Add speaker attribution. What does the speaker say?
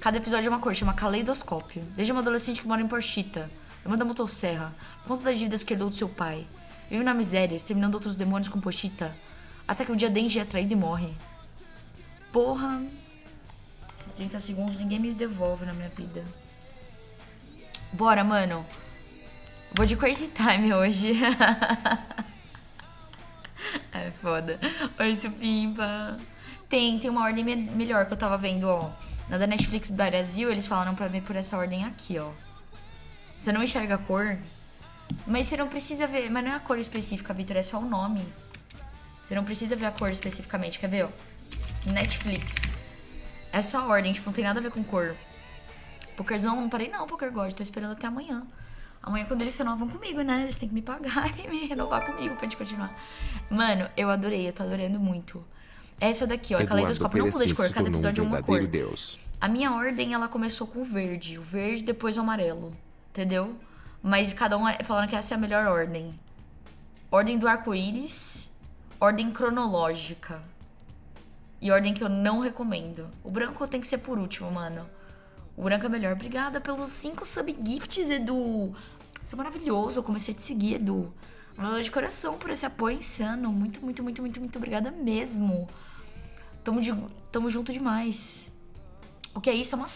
Speaker 1: Cada episódio é uma cor, chama Caleidoscópio. Desde uma adolescente que mora em Porchita, irmã da motosserra, conta das dívidas que herdou do seu pai. Vive na miséria, exterminando outros demônios com Porchita, até que um dia Denji é traído e morre. Porra. Esses 30 segundos ninguém me devolve na minha vida. Bora, mano. Vou de Crazy Time hoje. é foda. Oi, Supimpa. Tem, tem uma ordem me melhor que eu tava vendo, ó. Na da Netflix Brasil, eles falaram pra ver por essa ordem aqui, ó. Você não enxerga a cor, mas você não precisa ver. Mas não é a cor específica, Vitor, é só o nome. Você não precisa ver a cor especificamente, quer ver, ó? Netflix. É só a ordem, tipo, não tem nada a ver com cor. Pokerzão, não parei não, Poker God, tô esperando até amanhã. Amanhã, quando eles renovam comigo, né? Eles têm que me pagar e me renovar comigo pra gente continuar. Mano, eu adorei, eu tô adorando muito. Essa daqui, ó, é caleidoscópio, não muda de cor, cada episódio é uma cor. Deus. A minha ordem, ela começou com o verde. O verde, depois o amarelo. Entendeu? Mas cada um é falando que essa é a melhor ordem. Ordem do arco-íris. Ordem cronológica. E ordem que eu não recomendo. O branco tem que ser por último, mano. O branco é melhor. Obrigada pelos 5 subgifts, Edu. Isso é maravilhoso. Eu comecei a te seguir, Edu. De coração por esse apoio insano. Muito, muito, muito, muito, muito obrigada mesmo. Tamo, de, tamo junto demais. O que é isso? É uma